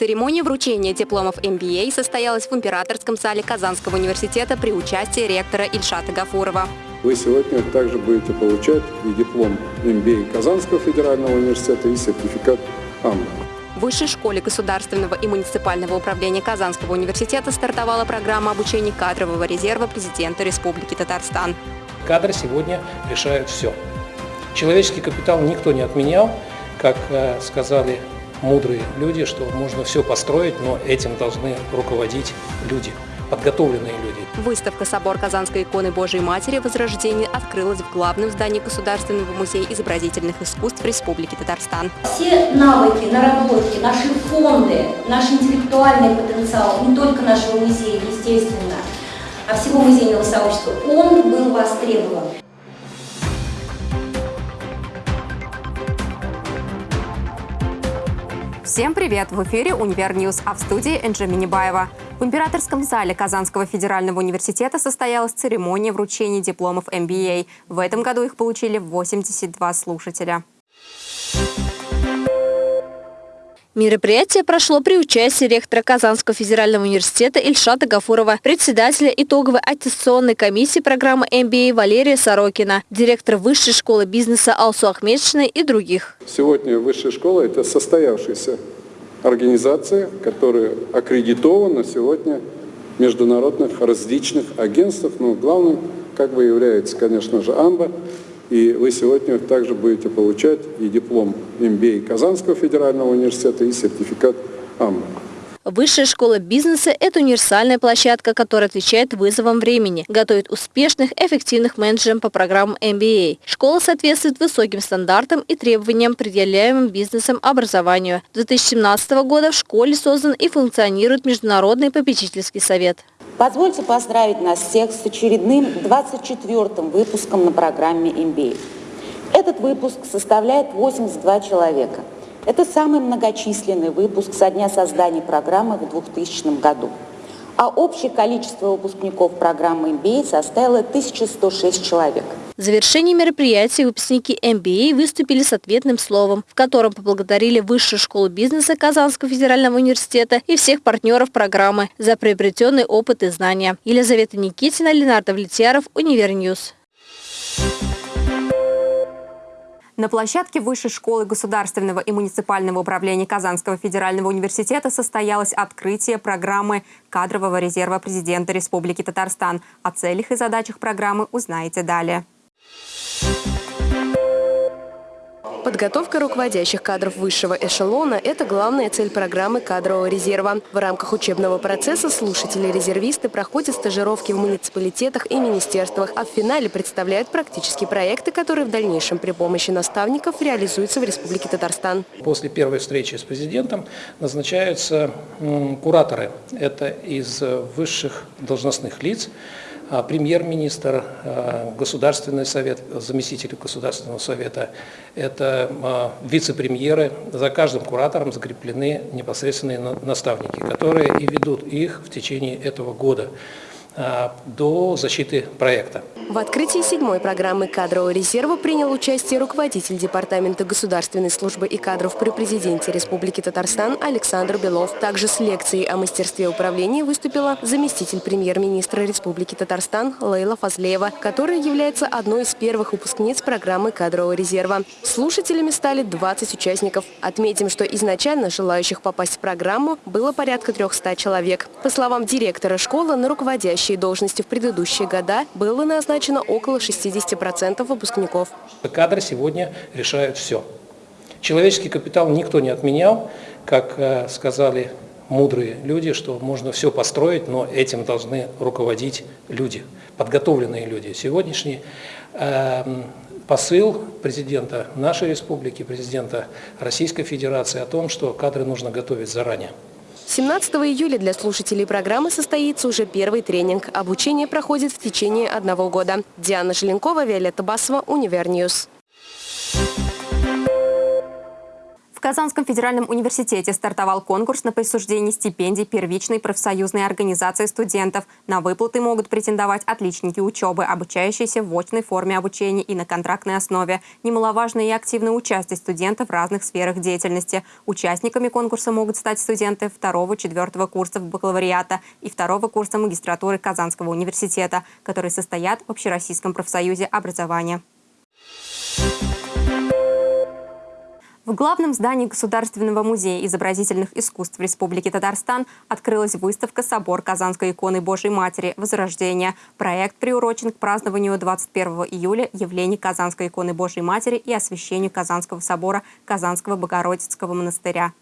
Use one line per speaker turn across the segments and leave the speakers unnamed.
Церемония вручения дипломов MBA состоялась в императорском зале Казанского университета при участии ректора Ильшата Гафурова.
Вы сегодня также будете получать и диплом MBA Казанского федерального университета, и сертификат АМ.
В Высшей школе государственного и муниципального управления Казанского университета стартовала программа обучения кадрового резерва президента Республики Татарстан.
Кадры сегодня решают все. Человеческий капитал никто не отменял, как э, сказали мудрые люди, что можно все построить, но этим должны руководить люди подготовленные люди.
Выставка «Собор Казанской иконы Божией Матери. Возрождение» открылась в главном здании Государственного музея изобразительных искусств Республики Татарстан.
Все навыки, наработки, наши фонды, наш интеллектуальный потенциал, не только нашего музея, естественно, а всего музейного сообщества, он был востребован.
Всем привет! В эфире «Универ -Ньюз», а в студии Энджи Минибаева. В императорском зале Казанского федерального университета состоялась церемония вручения дипломов MBA. В этом году их получили 82 слушателя. Мероприятие прошло при участии ректора Казанского федерального университета Ильшата Гафурова, председателя итоговой аттестационной комиссии программы MBA Валерия Сорокина, директора Высшей школы бизнеса Алсу Ахмедшины и других.
Сегодня Высшая школа – это состоявшаяся организация, которая аккредитована сегодня международных различных агентствах, но главным как бы является, конечно же, АМБА – и вы сегодня также будете получать и диплом MBA Казанского федерального университета, и сертификат АМ.
Высшая школа бизнеса – это универсальная площадка, которая отвечает вызовам времени, готовит успешных, эффективных менеджеров по программам MBA. Школа соответствует высоким стандартам и требованиям, предъявляемым бизнесом образованию. С 2017 года в школе создан и функционирует Международный попечительский совет.
Позвольте поздравить нас всех с очередным 24-м выпуском на программе MBA. Этот выпуск составляет 82 человека. Это самый многочисленный выпуск со дня создания программы в 2000 году а общее количество выпускников программы MBA составило 1106 человек.
В завершении мероприятия выпускники MBA выступили с ответным словом, в котором поблагодарили Высшую школу бизнеса Казанского федерального университета и всех партнеров программы за приобретенный опыт и знания. Елизавета Никитина, Ленар Довлетьяров, Univernews. На площадке Высшей школы государственного и муниципального управления Казанского федерального университета состоялось открытие программы кадрового резерва президента Республики Татарстан. О целях и задачах программы узнаете далее. Подготовка руководящих кадров высшего эшелона – это главная цель программы кадрового резерва. В рамках учебного процесса слушатели-резервисты проходят стажировки в муниципалитетах и министерствах, а в финале представляют практические проекты, которые в дальнейшем при помощи наставников реализуются в Республике Татарстан.
После первой встречи с президентом назначаются кураторы. Это из высших должностных лиц, премьер-министр, а, Государственный совет, заместитель Государственного совета, это а, вице-премьеры. За каждым куратором закреплены непосредственные наставники, которые и ведут их в течение этого года. А, до защиты проекта.
В открытии седьмой программы кадрового резерва принял участие руководитель Департамента государственной службы и кадров при президенте Республики Татарстан Александр Белов. Также с лекцией о мастерстве управления выступила заместитель премьер-министра Республики Татарстан Лейла Фазлеева, которая является одной из первых выпускниц программы кадрового резерва. Слушателями стали 20 участников. Отметим, что изначально желающих попасть в программу было порядка 300 человек. По словам директора школы, на руководящей руководящие должности в предыдущие года было назначено около 60% выпускников.
Кадры сегодня решают все. Человеческий капитал никто не отменял, как э, сказали мудрые люди, что можно все построить, но этим должны руководить люди, подготовленные люди. Сегодняшний э, посыл президента нашей республики, президента Российской Федерации о том, что кадры нужно готовить заранее.
17 июля для слушателей программы состоится уже первый тренинг. Обучение проходит в течение одного года. Диана Желенкова, Виолетта Басова, Univernews.
В Казанском федеральном университете стартовал конкурс на присуждение стипендий первичной профсоюзной организации студентов. На выплаты могут претендовать отличники учебы, обучающиеся в очной форме обучения и на контрактной основе. Немаловажно и активное участие студентов в разных сферах деятельности. Участниками конкурса могут стать студенты второго-четвертого курсов бакалавриата и второго курса магистратуры Казанского университета, которые состоят в Общероссийском профсоюзе образования. В главном здании Государственного музея изобразительных искусств Республики Татарстан открылась выставка «Собор Казанской иконы Божьей Матери. Возрождение». Проект приурочен к празднованию 21 июля явлений Казанской иконы Божьей Матери и освящению Казанского собора Казанского Богородицкого монастыря.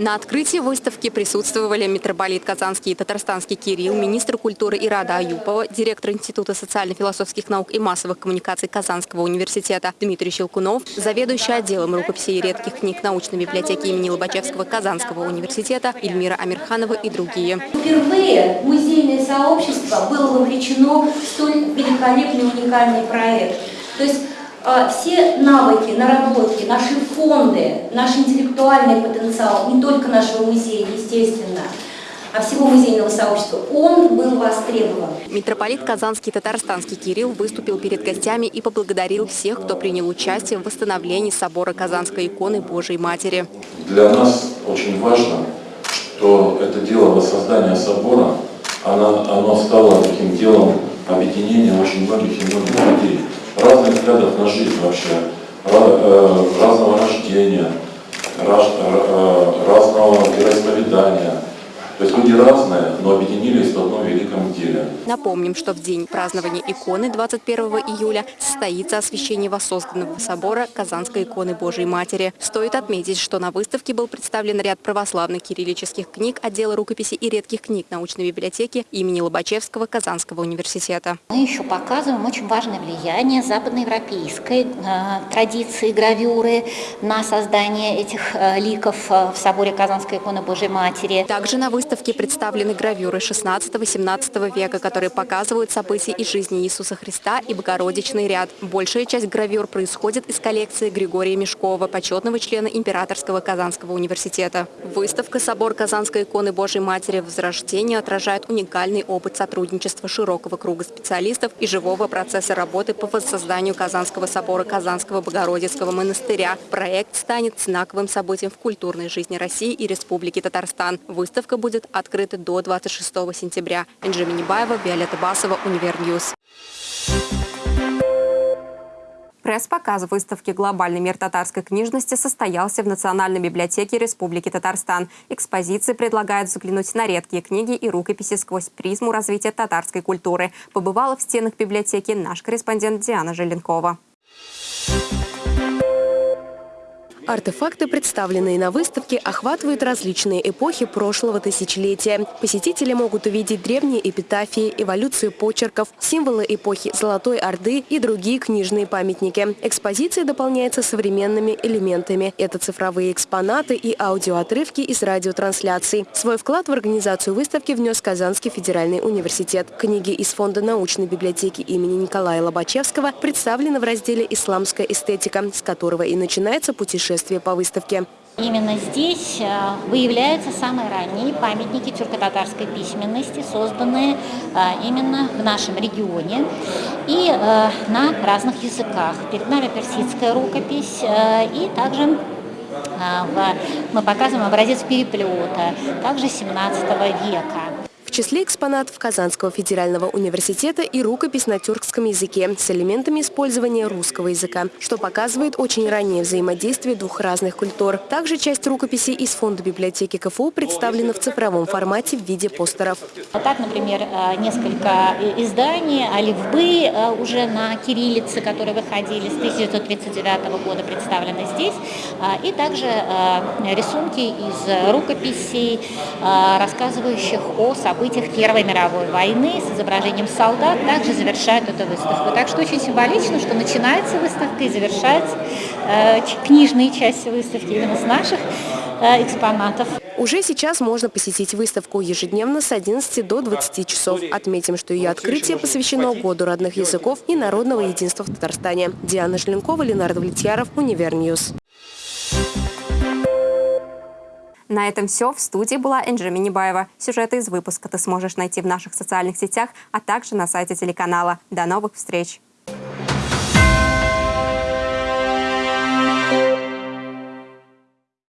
На открытии выставки присутствовали митрополит Казанский и Татарстанский Кирилл, министр культуры Ирада Аюпова, директор Института социально-философских наук и массовых коммуникаций Казанского университета Дмитрий Щелкунов, заведующий отделом рукописей и редких книг научной библиотеки имени Лобачевского Казанского университета Эльмира Амирханова и другие.
Впервые музейное сообщество было вовлечено в столь великолепный уникальный проект. То есть все навыки, наработки, наши фонды, наш интеллектуальный потенциал, не только нашего музея, естественно, а всего музейного сообщества, он был востребован.
Митрополит Казанский Татарстанский Кирилл выступил перед гостями и поблагодарил всех, кто принял участие в восстановлении собора Казанской иконы Божией Матери.
Для нас очень важно, что это дело воссоздания собора, оно, оно стало таким делом объединения очень многих и многих людей разных взглядов на жизнь вообще, э, разного рождения, э, разного вероисповедания, то есть люди разные, но объединились в одном великом деле.
Напомним, что в день празднования иконы 21 июля состоится освящение воссозданного собора Казанской иконы Божией Матери. Стоит отметить, что на выставке был представлен ряд православных кириллических книг отдела рукописи и редких книг научной библиотеки имени Лобачевского Казанского университета.
Мы еще показываем очень важное влияние западноевропейской э, традиции гравюры на создание этих э, ликов э, в соборе Казанской иконы Божией Матери.
Также на выставке выставке представлены гравюры 16-17 века, которые показывают события из жизни Иисуса Христа и Богородичный ряд. Большая часть гравюр происходит из коллекции Григория Мешкова, почетного члена Императорского Казанского университета. Выставка «Собор Казанской иконы Божьей Матери Возрождения» отражает уникальный опыт сотрудничества широкого круга специалистов и живого процесса работы по воссозданию Казанского собора Казанского Богородицкого монастыря. Проект станет знаковым событием в культурной жизни России и Республики Татарстан. Выставка будет будет открыты до 26 сентября. Энджи Минибаева, Виолетта Басова, Univernews.
Пресс-показ выставки «Глобальный мир татарской книжности» состоялся в Национальной библиотеке Республики Татарстан. Экспозиции предлагают взглянуть на редкие книги и рукописи сквозь призму развития татарской культуры. Побывала в стенах библиотеки наш корреспондент Диана Желенкова.
Артефакты, представленные на выставке, охватывают различные эпохи прошлого тысячелетия. Посетители могут увидеть древние эпитафии, эволюцию почерков, символы эпохи Золотой Орды и другие книжные памятники. Экспозиция дополняется современными элементами. Это цифровые экспонаты и аудиоотрывки из радиотрансляций. Свой вклад в организацию выставки внес Казанский федеральный университет. Книги из фонда научной библиотеки имени Николая Лобачевского представлены в разделе «Исламская эстетика», с которого и начинается путешествие путешествие по выставке.
Именно здесь э, выявляются самые ранние памятники тюрко-татарской письменности, созданные э, именно в нашем регионе и э, на разных языках. Перед нами персидская рукопись и также мы показываем образец переплета, также 17 века.
Числе экспонатов Казанского федерального университета и рукопись на тюркском языке с элементами использования русского языка, что показывает очень раннее взаимодействие двух разных культур. Также часть рукописи из фонда библиотеки КФУ представлена в цифровом формате в виде постеров.
Вот так, например, э, несколько изданий «Оливбы» э, уже на кириллице, которые выходили с 1939 года, представлены здесь. Э, и также рисунки из рукописей, рассказывающих о событиях событиях Первой мировой войны с изображением солдат также завершают эту выставку. Так что очень символично, что начинается выставка и завершается э, книжные части выставки именно с наших э, экспонатов.
Уже сейчас можно посетить выставку ежедневно с 11 до 20 часов. Отметим, что ее открытие посвящено Году родных языков и народного единства в Татарстане. Диана Желенкова, Ленар Довлетьяров, Univernews.
На этом все. В студии была Энджи Минибаева. Сюжеты из выпуска ты сможешь найти в наших социальных сетях, а также на сайте телеканала. До новых встреч!